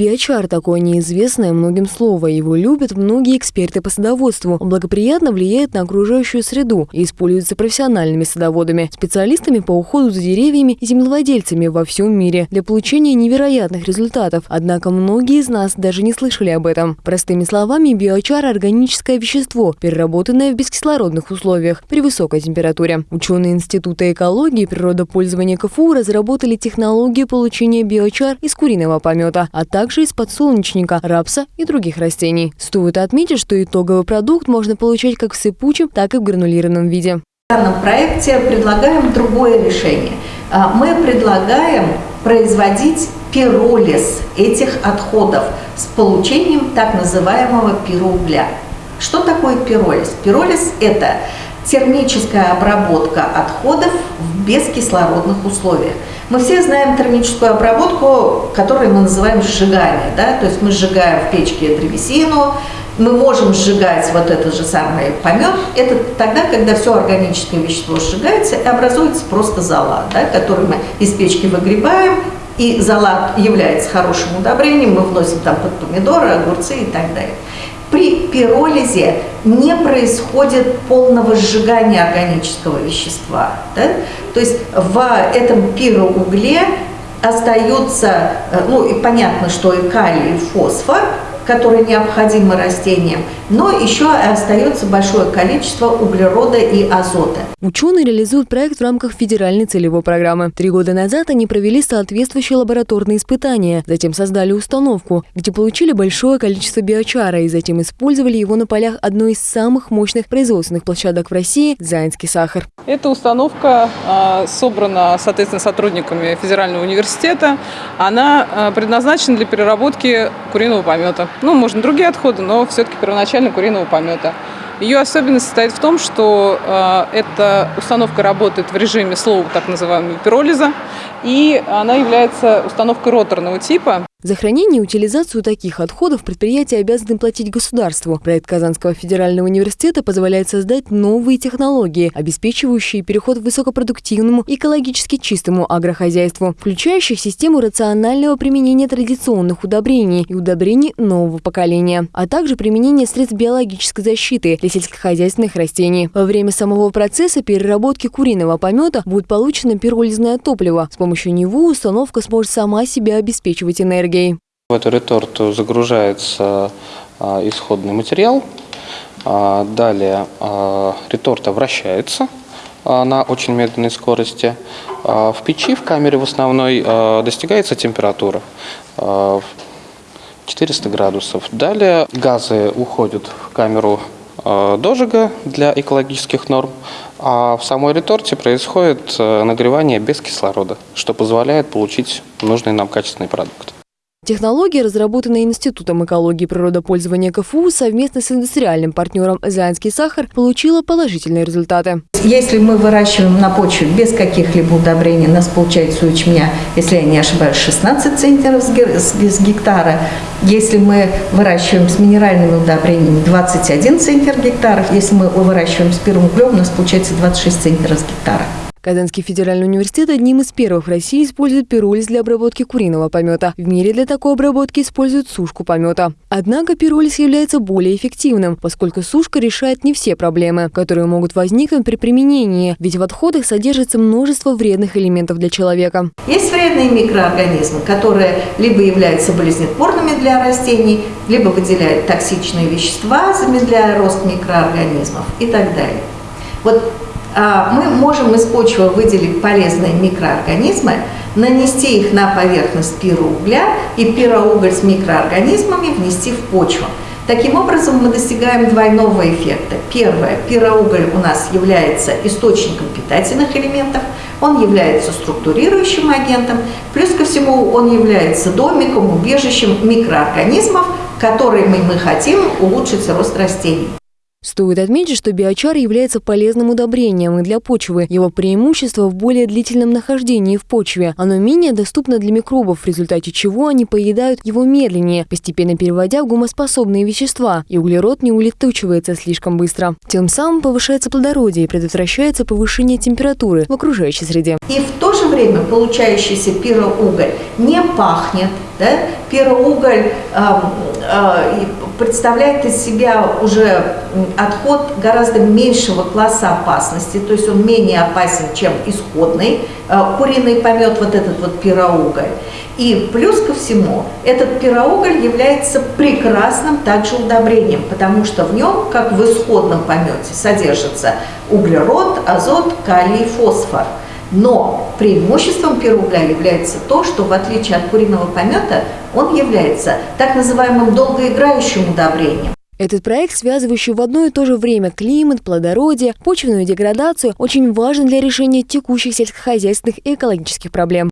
Биочар – такое неизвестное многим слово. Его любят многие эксперты по садоводству. Он благоприятно влияет на окружающую среду и используется профессиональными садоводами, специалистами по уходу за деревьями и землевладельцами во всем мире для получения невероятных результатов. Однако многие из нас даже не слышали об этом. Простыми словами, биочар – органическое вещество, переработанное в бескислородных условиях при высокой температуре. Ученые Института экологии и природопользования КФУ разработали технологию получения биочар из куриного помета, а также также из подсолнечника, рапса и других растений. Стоит отметить, что итоговый продукт можно получать как в сыпучем, так и в гранулированном виде. В данном проекте предлагаем другое решение. А, мы предлагаем производить пиролиз этих отходов с получением так называемого пироугля. Что такое пиролиз? Пиролиз – это термическая обработка отходов в бескислородных условиях. Мы все знаем термическую обработку, которую мы называем сжигание. Да? То есть мы сжигаем в печке древесину, мы можем сжигать вот этот же самый помет. Это тогда, когда все органическое вещество сжигается и образуется просто зола, да, который мы из печки выгребаем, и зола является хорошим удобрением, мы вносим там под помидоры, огурцы и так далее. При пиролизе не происходит полного сжигания органического вещества. Да? То есть в этом пироугле остаются, э, ну и понятно, что и калий, и фосфор, которые необходимы растениям, но еще остается большое количество углерода и азота. Ученые реализуют проект в рамках федеральной целевой программы. Три года назад они провели соответствующие лабораторные испытания, затем создали установку, где получили большое количество биочара и затем использовали его на полях одной из самых мощных производственных площадок в России – Заинский сахар. Эта установка а, собрана, соответственно, сотрудниками федерального университета. Она а, предназначена для переработки куриного помета ну, можно другие отходы, но все-таки первоначально куриного помета. Ее особенность состоит в том, что э, эта установка работает в режиме слова так называемого пиролиза, и она является установкой роторного типа. За хранение и утилизацию таких отходов предприятия обязаны платить государству. Проект Казанского федерального университета позволяет создать новые технологии, обеспечивающие переход к высокопродуктивному, экологически чистому агрохозяйству, включающих систему рационального применения традиционных удобрений и удобрений нового поколения, а также применение средств биологической защиты для сельскохозяйственных растений. Во время самого процесса переработки куриного помета будет получено пиролизное топливо. С помощью него установка сможет сама себя обеспечивать энергией энергией. В эту реторту загружается а, исходный материал. А, далее а, реторта вращается на очень медленной скорости. В печи, в камере в основной, достигается температура 400 градусов. Далее газы уходят в камеру дожига для экологических норм, а в самой реторте происходит нагревание без кислорода, что позволяет получить нужный нам качественный продукт. Технология, разработанная Институтом экологии и природопользования КФУ совместно с индустриальным партнером «Заянский сахар», получила положительные результаты. Если мы выращиваем на почве без каких-либо удобрений, у нас получается у ячменя, если я не ошибаюсь, 16 центнеров с гектара. Если мы выращиваем с минеральными удобрениями, 21 центнер гектаров. Если мы выращиваем с первым углем, у нас получается 26 центнеров с гектара. Казанский федеральный университет одним из первых в России использует пиролиз для обработки куриного помета. В мире для такой обработки используют сушку помета. Однако пиролиз является более эффективным, поскольку сушка решает не все проблемы, которые могут возникнуть при применении, ведь в отходах содержится множество вредных элементов для человека. Есть вредные микроорганизмы, которые либо являются болезнетворными для растений, либо выделяют токсичные вещества, замедляя рост микроорганизмов и так далее. Вот мы можем из почвы выделить полезные микроорганизмы, нанести их на поверхность пироугля и пироуголь с микроорганизмами внести в почву. Таким образом, мы достигаем двойного эффекта. Первое, пироуголь у нас является источником питательных элементов, он является структурирующим агентом, плюс ко всему он является домиком, убежищем микроорганизмов, которыми мы хотим улучшить рост растений. Стоит отметить, что биочар является полезным удобрением и для почвы. Его преимущество в более длительном нахождении в почве. Оно менее доступно для микробов, в результате чего они поедают его медленнее, постепенно переводя в гумоспособные вещества, и углерод не улетучивается слишком быстро. Тем самым повышается плодородие и предотвращается повышение температуры в окружающей среде. И в то же время получающийся пироуголь не пахнет. Да? Пироуголь э, э, представляет из себя уже отход гораздо меньшего класса опасности, то есть он менее опасен, чем исходный э, куриный помет, вот этот вот пироуголь. И плюс ко всему, этот пироуголь является прекрасным также удобрением, потому что в нем, как в исходном помете, содержится углерод, азот, калий, фосфор – но преимуществом пиругля является то, что в отличие от куриного помета, он является так называемым долгоиграющим удобрением. Этот проект, связывающий в одно и то же время климат, плодородие, почвенную деградацию, очень важен для решения текущих сельскохозяйственных и экологических проблем.